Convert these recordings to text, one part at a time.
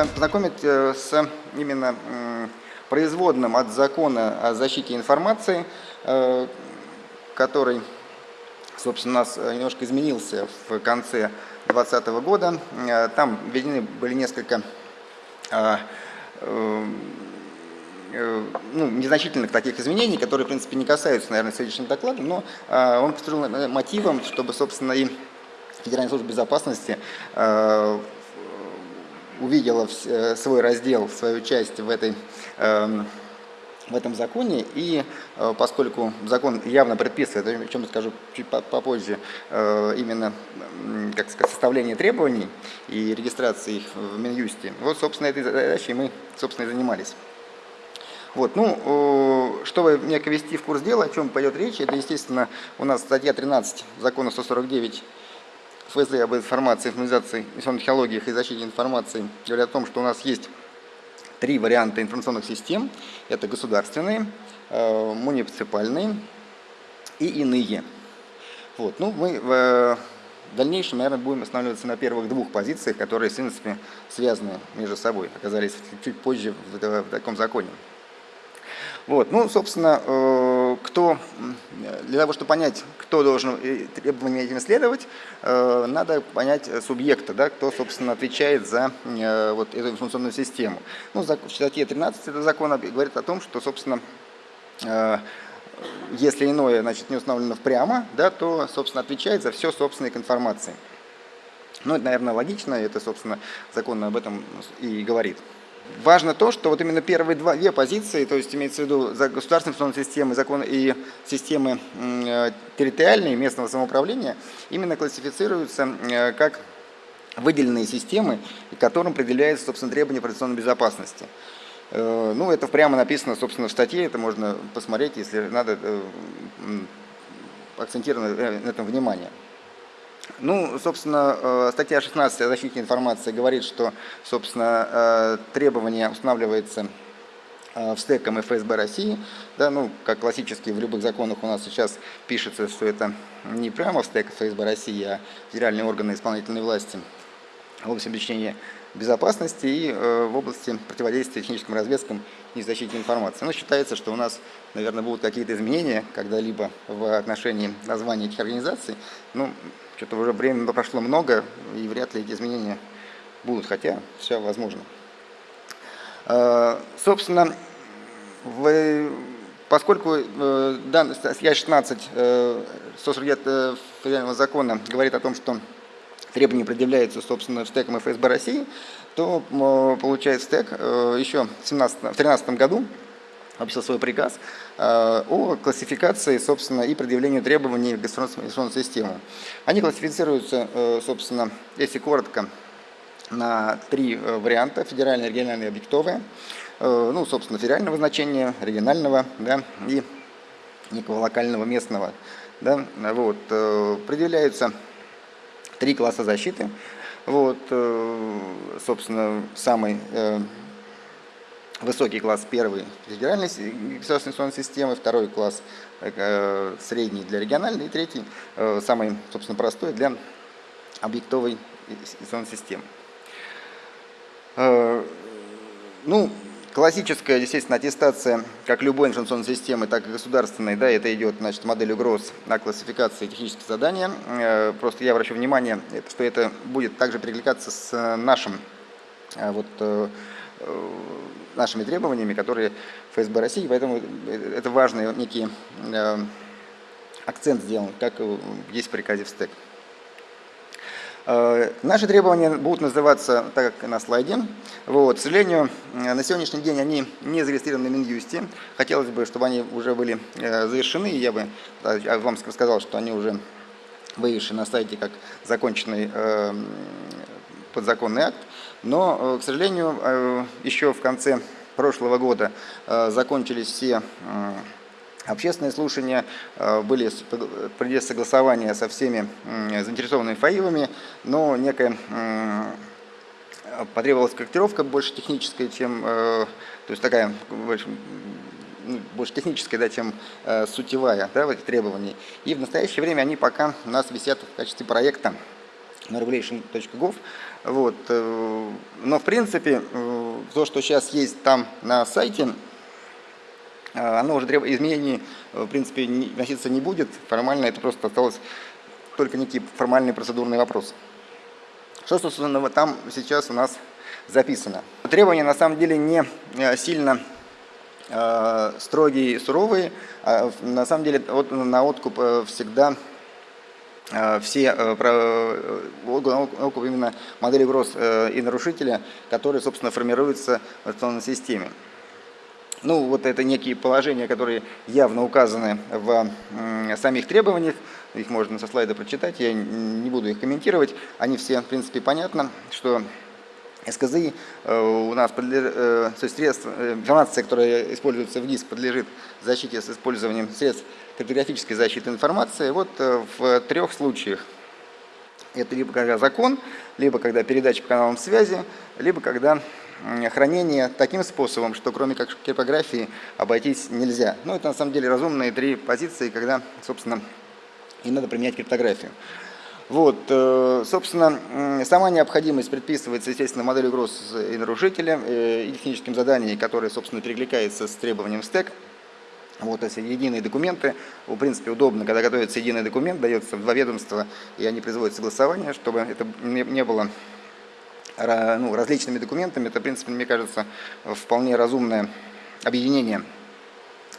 вами познакомить с именно производным от закона о защите информации, который, собственно, у нас немножко изменился в конце 2020 года. Там введены были несколько Э, ну, незначительных таких изменений, которые, в принципе, не касаются, наверное, сегодняшнего доклада, но э, он послужил мотивом, чтобы, собственно, и Федеральная служба безопасности э, увидела свой раздел, свою часть в этой эм, в этом законе, и поскольку закон явно предписывает, о чем я скажу чуть попозже, именно как сказать, составление требований и регистрации их в Минюсте, вот, собственно, этой задачей мы, собственно, и занимались. Вот, ну, чтобы некое ввести в курс дела, о чем пойдет речь, это, естественно, у нас статья 13 закона 149 ФСД об информации, информатизации, информационных технологиях и защите информации говорит о том, что у нас есть три варианта информационных систем. Это государственные, э, муниципальные и иные. Вот. Ну, мы в дальнейшем, наверное, будем останавливаться на первых двух позициях, которые, в принципе, связаны между собой, оказались чуть позже в таком законе. Вот. Ну, собственно, э, кто, для того, чтобы понять, кто должен требованиям этим следовать, э, надо понять субъекта, да, кто, собственно, отвечает за э, вот эту информационную систему. Ну, в статье 13 этого закона говорит о том, что, собственно, если иное значит, не установлено прямо, да, то, собственно, отвечает за все собственные информации. Ну, это, наверное, логично, это, собственно, закон об этом и говорит. Важно то, что вот именно первые два, две позиции, то есть имеется в виду государственные информационные системы закон, и системы э, территориальные местного самоуправления, именно классифицируются э, как выделенные системы, которым определяются, собственно, требования операционной безопасности. Э, ну, это прямо написано, собственно, в статье, это можно посмотреть, если надо акцентировать на этом внимание. Ну, собственно, э, статья 16 о защите информации говорит, что, собственно, э, требование устанавливается э, в стек ФСБ России. Да, ну, как классически в любых законах у нас сейчас пишется, что это не прямо в стек ФСБ России, а федеральные органы исполнительной власти в области обеспечения безопасности и в области противодействия техническим разведкам и защите информации. Но считается, что у нас, наверное, будут какие-то изменения когда-либо в отношении названия этих организаций. Ну, что-то уже времени прошло много, и вряд ли эти изменения будут, хотя все возможно. А, собственно, в, поскольку э, данный статья 16 149 федерального закона говорит о том, что требования предъявляются, собственно, стеком ФСБ России, то получает стек э, еще в 2013 году написал свой приказ э, о классификации, собственно, и предъявлению требований к информационной системе. Они классифицируются, э, собственно, если коротко, на три варианта, федеральные, региональные, объектовые. Ну, собственно, федерального значения, регионального да, и некого локального, местного. Да, вот, предъявляются три класса защиты. Вот, собственно, самый высокий класс первый федеральной государственной информационной системы, второй класс э, средний для региональной и третий, э, самый, собственно, простой для объектовой информационной системы. Э, ну, классическая, естественно, аттестация как любой информационной системы, так и государственной, да, это идет, значит, модель угроз на классификации технических заданий. Просто я обращу внимание, что это будет также перекликаться с нашим вот, нашими требованиями, которые ФСБ России, поэтому это важный некий э, акцент сделан, как есть в приказе в СТЭК. Э, наши требования будут называться так, как на слайде. Вот. К сожалению, на сегодняшний день они не зарегистрированы в Минюсте. Хотелось бы, чтобы они уже были э, завершены. Я бы вам сказал, что они уже вывешены на сайте как законченный подзаконный акт. Но, э, к сожалению, э, еще в конце прошлого года закончились все общественные слушания, были принято согласования со всеми заинтересованными фаилами, но некая потребовалась корректировка больше техническая, чем, э, то есть такая ну, больше техническая, да, чем сутевая да, в этих требований. И в настоящее время они пока у нас висят в качестве проекта на regulation.gov. Вот. Но в принципе, то, что сейчас есть там на сайте, оно уже требует изменений, в принципе, вноситься не будет. Формально это просто осталось только некий формальный процедурный вопрос. Что, собственно, там сейчас у нас записано? Требования на самом деле не сильно Э, строгие и суровые. А на самом деле вот, на откуп э, всегда э, все окуп именно модели угроз и нарушителя, которые, собственно, формируются в автономной системе. Ну, вот это некие положения, которые явно указаны в самих требованиях. Их можно со слайда прочитать, я не буду их комментировать. Они все, в принципе, понятны, что СКЗИ э, у нас подлежит, э, то есть средства, э, информация, которая используется в ГИС, подлежит защите с использованием средств криптографической защиты информации. Вот в трех случаях. Это либо когда закон, либо когда передача по каналам связи, либо когда хранение таким способом, что кроме как криптографии обойтись нельзя. Ну, это на самом деле разумные три позиции, когда, собственно, и надо применять криптографию. Вот, э, собственно, сама необходимость предписывается, естественно, моделью угроз и нарушителя э, и техническим заданием, которое, собственно, перекликается с требованием стек. Вот эти единые документы. В принципе, удобно, когда готовится единый документ, дается в два ведомства, и они производят согласование, чтобы это не было ну, различными документами. Это, в принципе, мне кажется, вполне разумное объединение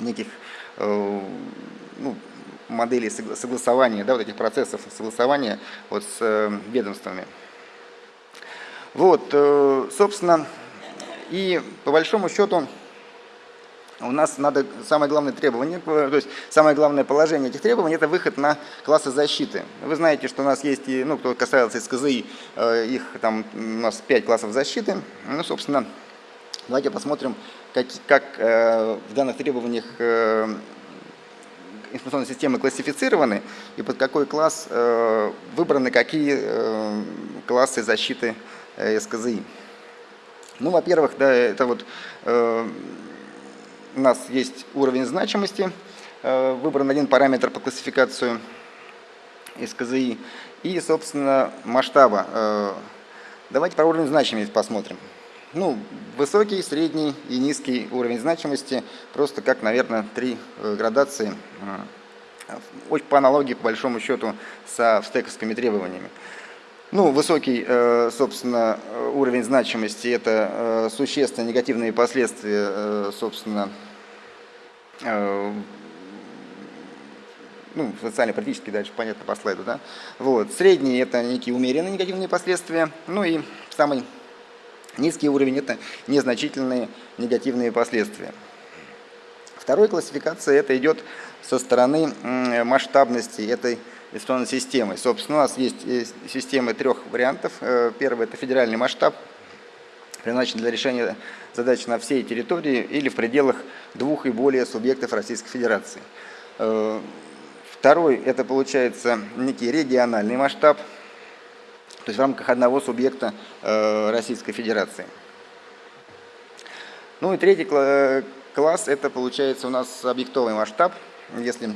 неких э, ну, моделей согласования, да, вот этих процессов согласования вот с э, ведомствами. Вот, э, собственно, и по большому счету у нас надо, самое главное требование, то есть самое главное положение этих требований, это выход на классы защиты. Вы знаете, что у нас есть, ну, кто касается СКЗИ, э, их там у нас 5 классов защиты. Ну, собственно, давайте посмотрим, как, как в данных требованиях информационные системы классифицированы и под какой класс э, выбраны какие э, классы защиты э, СКЗИ. Ну, во-первых, да, это вот у нас есть уровень значимости, выбран один параметр по классификацию СКЗИ и, собственно, масштаба. Давайте про уровень значимости посмотрим. Ну, высокий, средний и низкий уровень значимости, просто как, наверное, три э, градации, э, по аналогии, по большому счету, со стековскими требованиями. Ну, высокий, э, собственно, уровень значимости – это существенные негативные последствия, собственно, ну, социально-политические, дальше понятно по слайду, да. Вот. Средний – это некие умеренные негативные последствия. Ну и самый Низкий уровень – это незначительные негативные последствия. Второй классификация – это идет со стороны масштабности этой информационной системы. Собственно, у нас есть э, системы трех вариантов. Э, первый – это федеральный масштаб, предназначен для решения задач на всей территории или в пределах двух и более субъектов Российской Федерации. Э, второй – это получается некий региональный масштаб – то есть в рамках одного субъекта э, Российской Федерации. Ну и третий класс, это получается у нас объектовый масштаб, если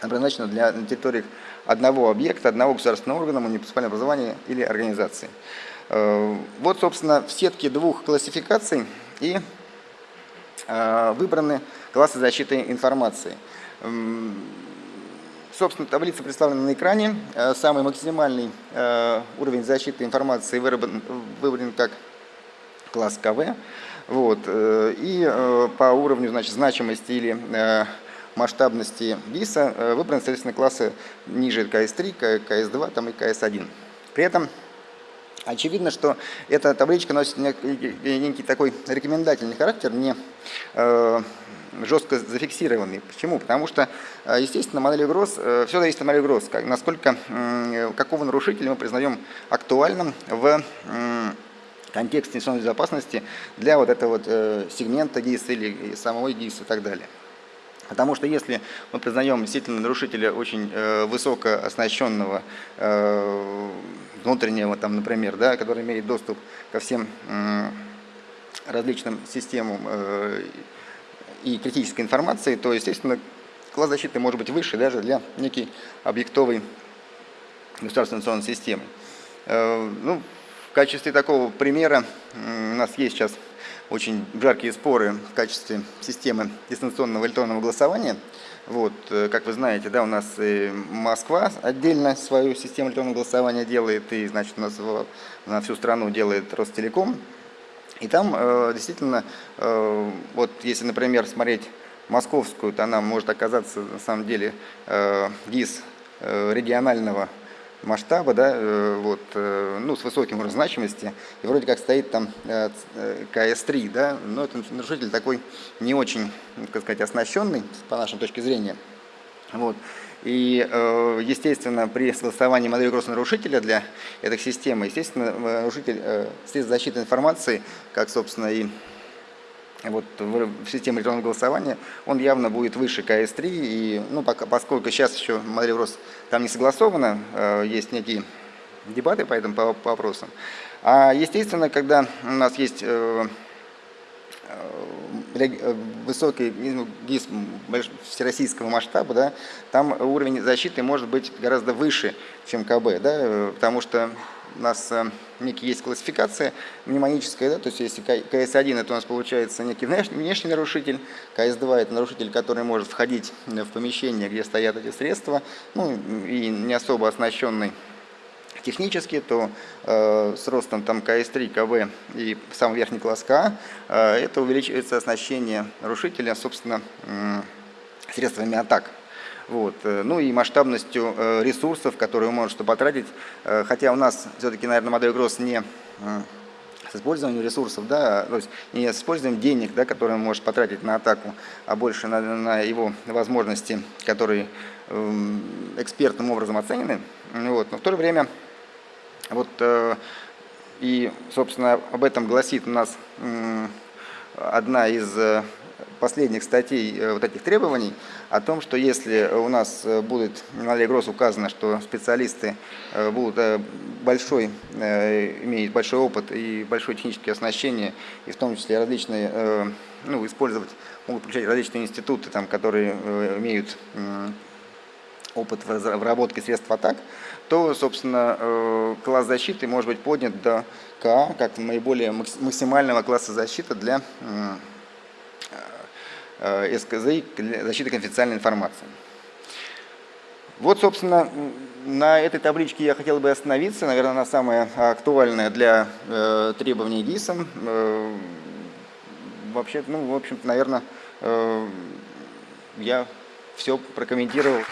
предназначено для территории одного объекта, одного государственного органа, муниципального образования или организации. Э, вот, собственно, в сетке двух классификаций и э, выбраны классы защиты информации. Собственно, таблица представлена на экране. Э, самый максимальный уровень защиты информации выбран, выбран как класс КВ. Вот. И по уровню значит, значимости или масштабности ВИСа выбраны, соответственно, классы ниже КС-3, КС-2 там, и КС-1. При этом очевидно, что эта табличка носит некий, такой рекомендательный характер, не жестко зафиксированный. Почему? Потому что, э, естественно, модель угроз, э, все зависит от модели угроз, насколько, какого нарушителя мы признаем актуальным в контексте информационной безопасности для вот этого вот э, сегмента ГИС или самого ГИС и так далее. Потому что если мы признаем действительно нарушителя очень э, высоко оснащенного э, внутреннего, там, например, да, который имеет доступ ко всем э, различным системам э, и критической информации, то, естественно, класс защиты может быть выше даже для некой объектовой государственной информационной системы. Э, ну, качестве такого примера у нас есть сейчас очень жаркие споры в качестве системы дистанционного электронного голосования. Вот, э, как вы знаете, да, у нас и Москва отдельно свою систему электронного голосования делает, и, значит, у нас на всю страну делает Ростелеком. И там э, действительно, э, вот если, например, смотреть московскую, то она может оказаться на самом деле э, ГИС э, регионального масштаба, да, э, вот, э, ну, с высоким уровнем значимости, и вроде как стоит там э, КС-3, да, но это нарушитель такой не очень, так сказать, оснащенный, по нашей точке зрения. Вот. И, естественно, при согласовании модели кросс-нарушителя для этой системы, естественно, нарушитель средств защиты информации, как, собственно, и вот в системе электронного голосования, он явно будет выше КС-3, и, ну, пока, поскольку сейчас еще модель РОС там не согласована, э, есть некие дебаты по этому по, по вопросам. А естественно, когда у нас есть э, э, высокий ГИС всероссийского масштаба, да, там уровень защиты может быть гораздо выше, чем КБ, да, потому что у нас э, некий есть классификация мнемоническая, да, то есть если КС-1 это у нас получается некий внешний, нарушитель, КС-2 это нарушитель, который может входить в помещение, где стоят эти средства, ну и не особо оснащенный технически, то э, с ростом там КС-3, КВ и самый верхний класс КА, э, это увеличивается оснащение нарушителя, собственно, э, средствами атак. Вот. Э, ну и масштабностью э, ресурсов, которые он может потратить. Э, хотя у нас все-таки, наверное, модель Гросс не с использованием ресурсов, да, то есть не с использованием денег, да, которые он может потратить на атаку, а больше на, на его возможности, которые э, экспертным образом оценены. Вот. Но в то же время, вот, и, собственно, об этом гласит у нас одна из последних статей э, вот этих требований о том, что если у нас э, будет на Аллегрос указано, что специалисты э, будут большой, имеют большой опыт и большое техническое оснащение, и в том числе различные, ну, использовать, могут включать различные институты, там, которые имеют опыт в разработке средств атак, то, собственно, класс защиты может быть поднят до КА, как наиболее максимального класса защиты для Э, СКЗ защиты конфиденциальной информации. Вот, собственно, на этой табличке я хотел бы остановиться. Наверное, она самая актуальная для э, требований ГИСом. Э, вообще, ну, в общем-то, наверное, э, я все прокомментировал.